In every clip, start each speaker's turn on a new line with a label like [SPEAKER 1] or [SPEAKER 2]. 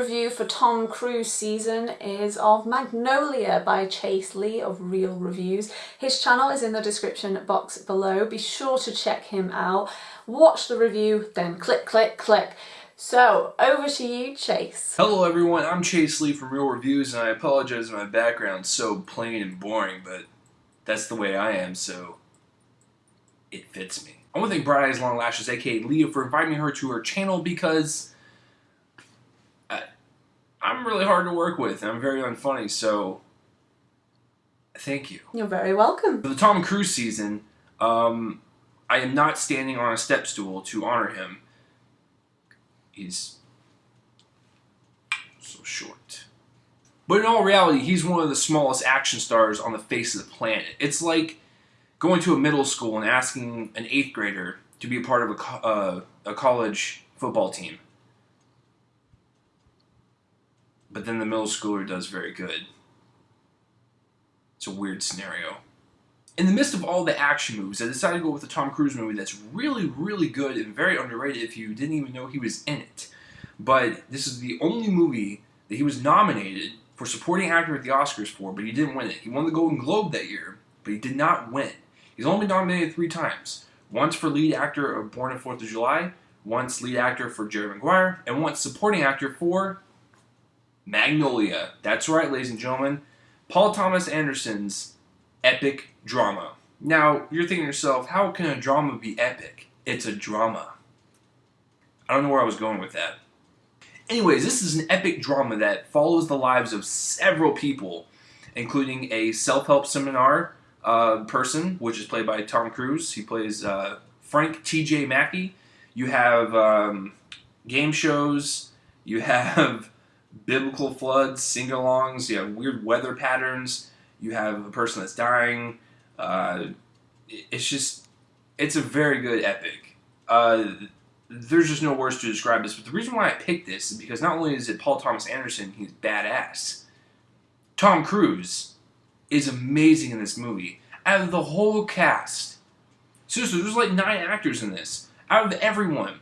[SPEAKER 1] review for Tom Cruise season is of Magnolia by Chase Lee of Real Reviews. His channel is in the description box below. Be sure to check him out. Watch the review, then click, click, click. So, over to you, Chase.
[SPEAKER 2] Hello everyone, I'm Chase Lee from Real Reviews, and I apologize if my background's so plain and boring, but that's the way I am, so it fits me. I want to thank Bright Eyes Long Lashes, aka Leah, for inviting her to her channel because I'm really hard to work with, and I'm very unfunny, so thank you.
[SPEAKER 1] You're very welcome.
[SPEAKER 2] For the Tom Cruise season, um, I am not standing on a step stool to honor him. He's so short. But in all reality, he's one of the smallest action stars on the face of the planet. It's like going to a middle school and asking an eighth grader to be a part of a, co uh, a college football team. But then the middle schooler does very good. It's a weird scenario. In the midst of all the action movies, I decided to go with a Tom Cruise movie that's really, really good and very underrated if you didn't even know he was in it. But this is the only movie that he was nominated for supporting actor at the Oscars for, but he didn't win it. He won the Golden Globe that year, but he did not win. He's only been nominated three times. Once for lead actor of Born on 4th of July, once lead actor for Jerry Maguire, and once supporting actor for Magnolia. That's right, ladies and gentlemen. Paul Thomas Anderson's epic drama. Now, you're thinking to yourself, how can a drama be epic? It's a drama. I don't know where I was going with that. Anyways, this is an epic drama that follows the lives of several people, including a self-help seminar uh, person, which is played by Tom Cruise. He plays uh, Frank T.J. Mackey. You have um, game shows. You have biblical floods, sing-alongs. You have weird weather patterns. You have a person that's dying. Uh, it's just, it's a very good epic. Uh, there's just no words to describe this, but the reason why I picked this is because not only is it Paul Thomas Anderson, he's badass. Tom Cruise is amazing in this movie. Out of the whole cast, seriously, there's like nine actors in this. Out of everyone,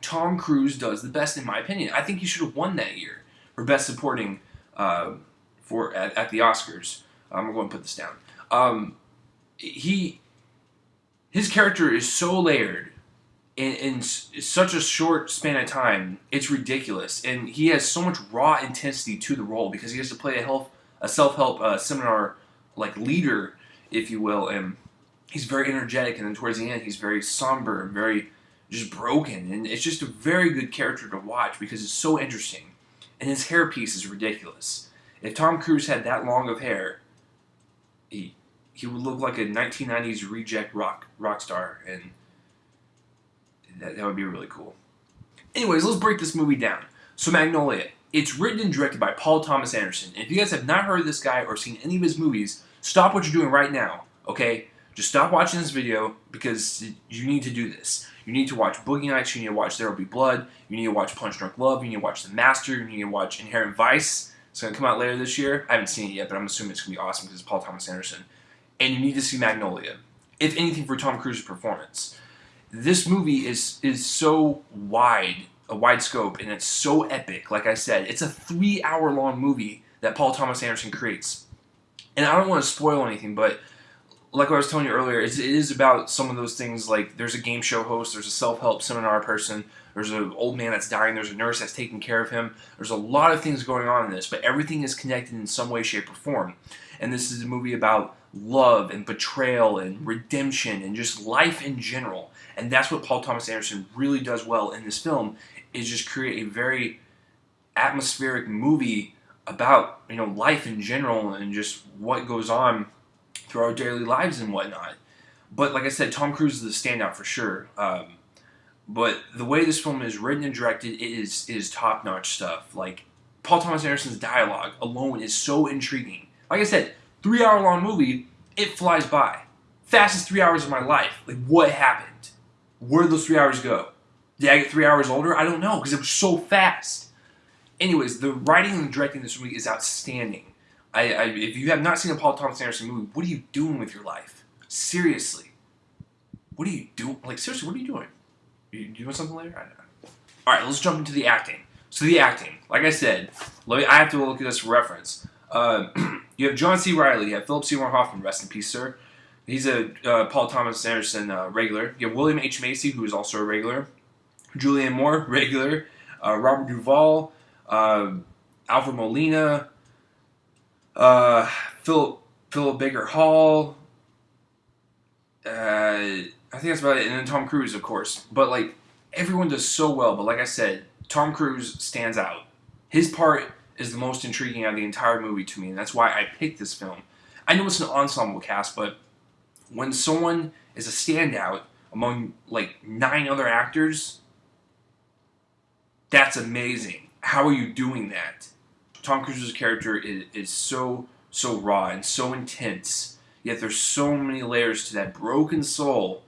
[SPEAKER 2] Tom Cruise does the best in my opinion. I think he should have won that year for Best Supporting uh, for at, at, the Oscars. I'm going to put this down. Um, he, his character is so layered in, in such a short span of time. It's ridiculous, and he has so much raw intensity to the role because he has to play a health, a self-help uh, seminar like leader, if you will, and he's very energetic, and then towards the end, he's very somber and very just broken, and it's just a very good character to watch because it's so interesting, and his hairpiece is ridiculous. If Tom Cruise had that long of hair, he he would look like a 1990s reject rock rock star, and that, that would be really cool. Anyways, let's break this movie down. So Magnolia, it's written and directed by Paul Thomas Anderson. And if you guys have not heard of this guy or seen any of his movies, stop what you're doing right now, okay? Just stop watching this video because you need to do this. You need to watch Boogie Nights, you need to watch There Will Be Blood, you need to watch Punch Drunk Love, you need to watch The Master, you need to watch Inherent Vice. It's going to come out later this year. I haven't seen it yet, but I'm assuming it's going to be awesome because it's Paul Thomas Anderson. And you need to see Magnolia. If anything, for Tom Cruise's performance. This movie is, is so wide a wide scope, and it's so epic. Like I said, it's a three-hour-long movie that Paul Thomas Anderson creates. And I don't want to spoil anything, but like I was telling you earlier, it is about some of those things like there's a game show host, there's a self-help seminar person, there's an old man that's dying, there's a nurse that's taking care of him. There's a lot of things going on in this, but everything is connected in some way, shape, or form. And this is a movie about love and betrayal and redemption and just life in general. And that's what Paul Thomas Anderson really does well in this film is just create a very atmospheric movie about you know life in general and just what goes on through our daily lives and whatnot. But like I said, Tom Cruise is the standout for sure. Um, but the way this film is written and directed, it is is top notch stuff. Like Paul Thomas Anderson's dialogue alone is so intriguing. Like I said, three hour long movie, it flies by. Fastest three hours of my life. Like what happened? Where did those three hours go? Did I get three hours older? I don't know because it was so fast. Anyways, the writing and directing this movie is outstanding. I, I, if you have not seen a Paul Thomas Anderson movie, what are you doing with your life? Seriously. What are you doing? Like, seriously, what are you doing? Are you doing something later? I don't know. Alright, let's jump into the acting. So the acting, like I said, let me, I have to look at this reference. Uh, you have John C. Reilly, you have Philip Seymour Hoffman, rest in peace, sir. He's a uh, Paul Thomas Anderson uh, regular. You have William H. Macy, who is also a regular. Julianne Moore, regular. Uh, Robert Duvall, uh, Alfred Molina, uh, Philip Philip Baker Hall. Uh, I think that's about it, and then Tom Cruise, of course. But like everyone does so well. But like I said, Tom Cruise stands out. His part is the most intriguing out of the entire movie to me, and that's why I picked this film. I know it's an ensemble cast, but when someone is a standout among like nine other actors, that's amazing. How are you doing that? Tom Cruise's character is, is so so raw and so intense. Yet there's so many layers to that broken soul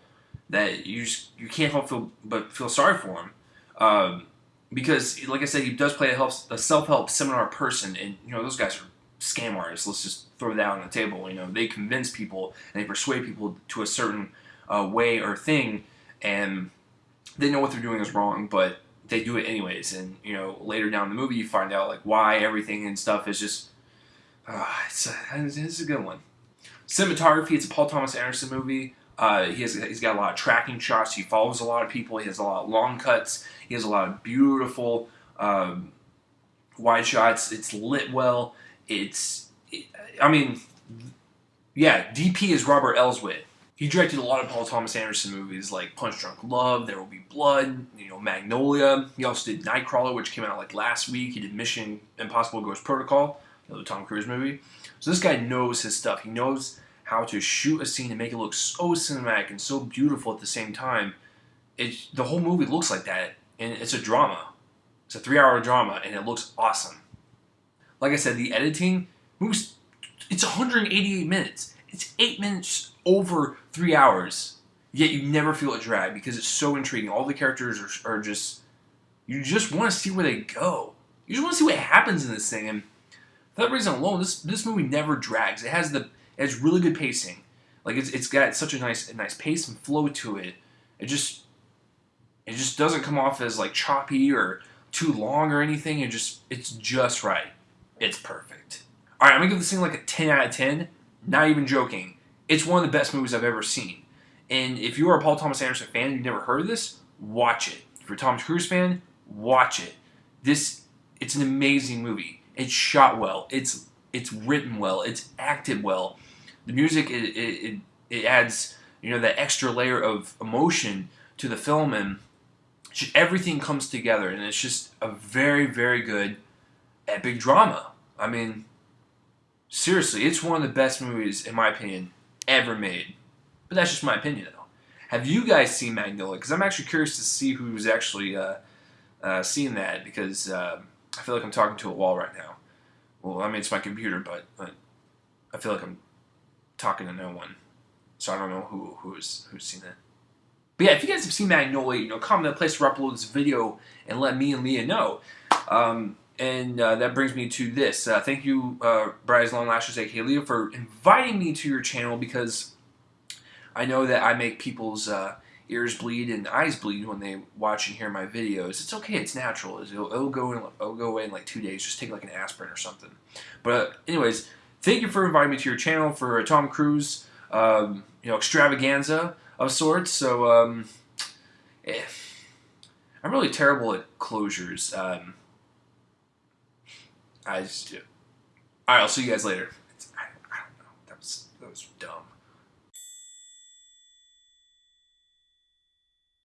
[SPEAKER 2] that you just, you can't help feel but feel sorry for him. Um, because, like I said, he does play a, help, a self-help seminar person, and you know those guys are scam artists. Let's just throw that on the table. You know, they convince people and they persuade people to a certain uh, way or thing, and they know what they're doing is wrong, but they do it anyways. And you know, later down the movie, you find out like why everything and stuff is just. Uh, it's, a, it's a good one. Cinematography. It's a Paul Thomas Anderson movie. Uh, he has he's got a lot of tracking shots. He follows a lot of people. He has a lot of long cuts. He has a lot of beautiful um, wide shots. It's lit well. It's it, I mean, yeah. DP is Robert Elswit. He directed a lot of Paul Thomas Anderson movies like Punch Drunk Love, There Will Be Blood, you know, Magnolia. He also did Nightcrawler, which came out like last week. He did Mission Impossible Ghost Protocol, another Tom Cruise movie. So this guy knows his stuff. He knows how to shoot a scene and make it look so cinematic and so beautiful at the same time. It the whole movie looks like that, and it's a drama. It's a three-hour drama, and it looks awesome. Like I said, the editing moves. It's 188 minutes. It's eight minutes over three hours, yet you never feel it drag because it's so intriguing. All the characters are, are just, you just want to see where they go. You just want to see what happens in this thing, and for that reason alone, this this movie never drags. It has the it has really good pacing. Like it's it's got such a nice a nice pace and flow to it. It just it just doesn't come off as like choppy or too long or anything. It just it's just right. It's perfect. All right, I'm gonna give this thing like a 10 out of 10. Not even joking. It's one of the best movies I've ever seen. And if you are a Paul Thomas Anderson fan and you've never heard of this, watch it. If you're a Tom Cruise fan, watch it. This it's an amazing movie. It's shot well. It's it's written well. It's acted well. The music it, it, it adds you know that extra layer of emotion to the film and everything comes together and it's just a very very good epic drama. I mean, seriously, it's one of the best movies in my opinion ever made. But that's just my opinion though. Have you guys seen Magnolia? Because I'm actually curious to see who's actually uh, uh, seen that because uh, I feel like I'm talking to a wall right now. Well, I mean it's my computer, but, but I feel like I'm talking to no one, so I don't know who who's who's seen it. But yeah, if you guys have seen Magnolia, you know, comment the place to upload this video and let me and Leah know. Um, and uh, that brings me to this. Uh, thank you, uh, Bright Eyes Long Lashes, aka Leah, for inviting me to your channel because I know that I make people's uh, ears bleed and eyes bleed when they watch and hear my videos. It's okay. It's natural. It'll, it'll go in. It'll go away in like two days. Just take like an aspirin or something. But uh, anyways, thank you for inviting me to your channel for a Tom Cruise, um, you know, extravaganza of sorts. So, um, eh, I'm really terrible at closures. Um, I just do. All right, I'll see you guys later. I, I, don't know. That was that was dumb.